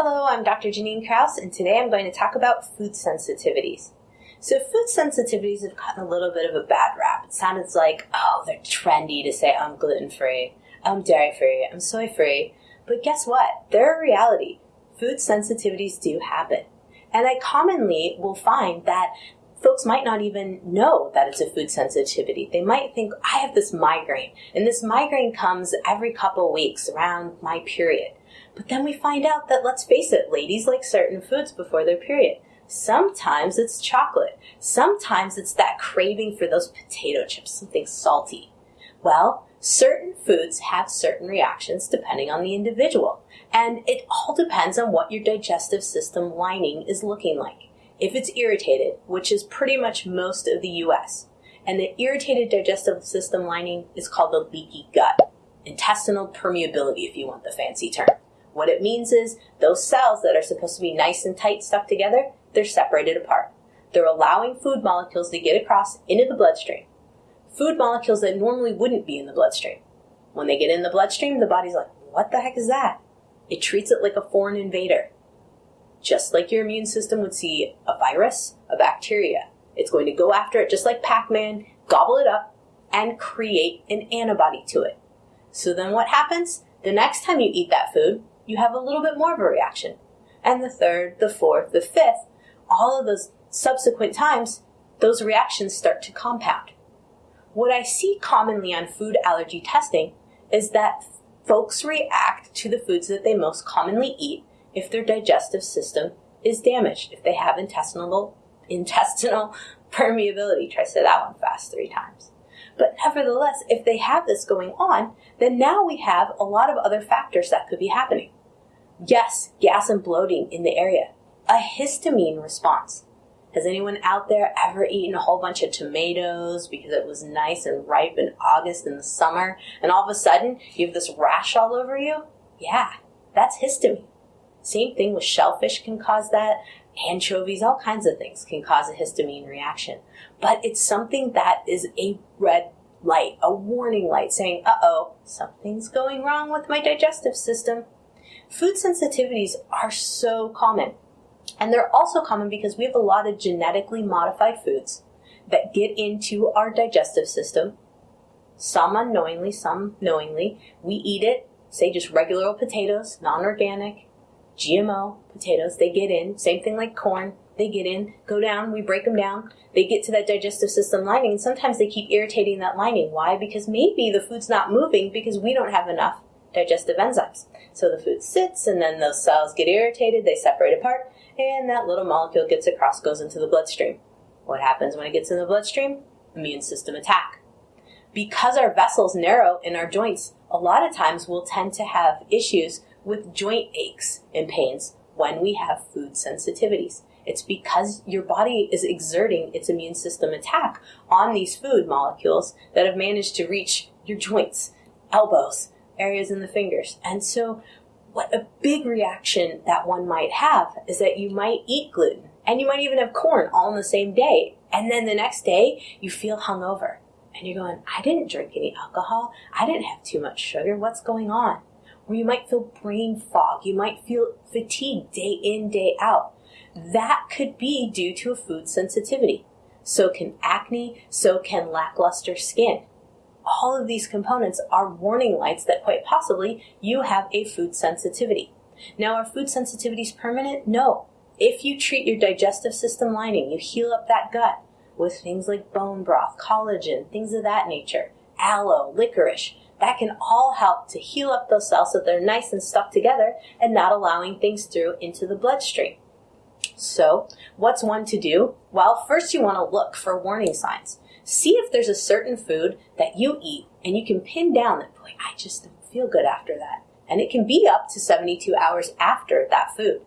I'm Dr. Janine Kraus, and today I'm going to talk about food sensitivities. So, food sensitivities have gotten a little bit of a bad rap. It sounds like, oh, they're trendy to say I'm gluten free, I'm dairy free, I'm soy free. But guess what? They're a reality. Food sensitivities do happen. And I commonly will find that folks might not even know that it's a food sensitivity. They might think, I have this migraine, and this migraine comes every couple weeks around my period. But then we find out that, let's face it, ladies like certain foods before their period. Sometimes it's chocolate. Sometimes it's that craving for those potato chips, something salty. Well, certain foods have certain reactions depending on the individual. And it all depends on what your digestive system lining is looking like if it's irritated, which is pretty much most of the US, and the irritated digestive system lining is called the leaky gut. Intestinal permeability, if you want the fancy term. What it means is those cells that are supposed to be nice and tight stuck together, they're separated apart. They're allowing food molecules to get across into the bloodstream. Food molecules that normally wouldn't be in the bloodstream. When they get in the bloodstream, the body's like, what the heck is that? It treats it like a foreign invader just like your immune system would see a virus, a bacteria. It's going to go after it just like Pac Man, gobble it up, and create an antibody to it. So then what happens? The next time you eat that food, you have a little bit more of a reaction. And the third, the fourth, the fifth, all of those subsequent times, those reactions start to compound. What I see commonly on food allergy testing is that folks react to the foods that they most commonly eat if their digestive system is damaged, if they have intestinal intestinal permeability. Try to say that one fast three times. But nevertheless, if they have this going on, then now we have a lot of other factors that could be happening. Yes, gas and bloating in the area. A histamine response. Has anyone out there ever eaten a whole bunch of tomatoes because it was nice and ripe in August in the summer, and all of a sudden you have this rash all over you? Yeah, that's histamine. Same thing with shellfish can cause that. Anchovies, all kinds of things can cause a histamine reaction. But it's something that is a red light, a warning light saying, uh oh, something's going wrong with my digestive system. Food sensitivities are so common. And they're also common because we have a lot of genetically modified foods that get into our digestive system. Some unknowingly, some knowingly. We eat it, say just regular old potatoes, non organic, GMO potatoes, they get in, same thing like corn, they get in, go down, we break them down, they get to that digestive system lining, and sometimes they keep irritating that lining. Why? Because maybe the food's not moving because we don't have enough digestive enzymes. So the food sits, and then those cells get irritated, they separate apart, and that little molecule gets across, goes into the bloodstream. What happens when it gets in the bloodstream? Immune system attack. Because our vessels narrow in our joints, a lot of times we'll tend to have issues with joint aches and pains when we have food sensitivities. It's because your body is exerting its immune system attack on these food molecules that have managed to reach your joints, elbows, areas in the fingers. And so, what a big reaction that one might have is that you might eat gluten and you might even have corn all in the same day. And then the next day, you feel hungover. And you're going, I didn't drink any alcohol. I didn't have too much sugar. What's going on? or you might feel brain fog. You might feel fatigue day in, day out. That could be due to a food sensitivity. So can acne, so can lackluster skin. All of these components are warning lights that quite possibly you have a food sensitivity. Now, are food sensitivities permanent? No. If you treat your digestive system lining, you heal up that gut with things like bone broth, collagen, things of that nature, aloe, licorice, that can all help to heal up those cells so they're nice and stuck together and not allowing things through into the bloodstream. So, what's one to do? Well, first you want to look for warning signs. See if there's a certain food that you eat and you can pin down that, boy, I just don't feel good after that. And it can be up to 72 hours after that food.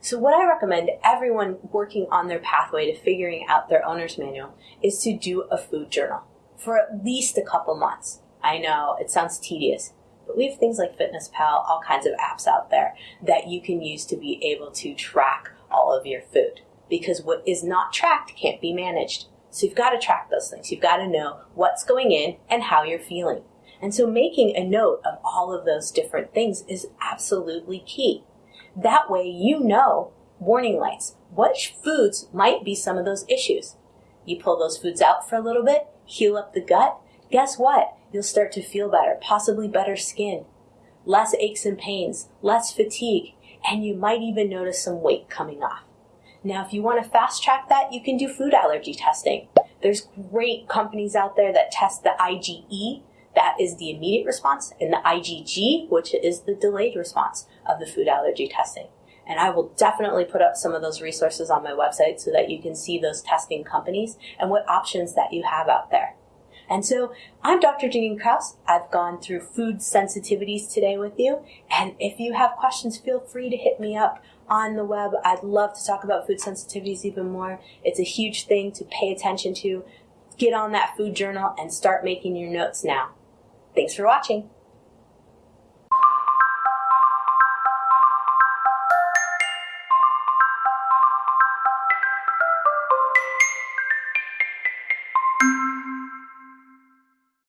So, what I recommend everyone working on their pathway to figuring out their owner's manual is to do a food journal for at least a couple months. I know it sounds tedious, but we have things like Fitness Pal, all kinds of apps out there that you can use to be able to track all of your food. Because what is not tracked can't be managed. So you've got to track those things. You've got to know what's going in and how you're feeling. And so making a note of all of those different things is absolutely key. That way you know warning lights. What foods might be some of those issues? You pull those foods out for a little bit, heal up the gut. Guess what? You'll start to feel better, possibly better skin, less aches and pains, less fatigue, and you might even notice some weight coming off. Now, if you want to fast track that, you can do food allergy testing. There's great companies out there that test the IgE, that is the immediate response, and the IgG, which is the delayed response of the food allergy testing. And I will definitely put up some of those resources on my website so that you can see those testing companies and what options that you have out there. And so I'm Dr. Janine Kraus. I've gone through food sensitivities today with you. And if you have questions, feel free to hit me up on the web. I'd love to talk about food sensitivities even more. It's a huge thing to pay attention to. Get on that food journal and start making your notes now. Thanks for watching.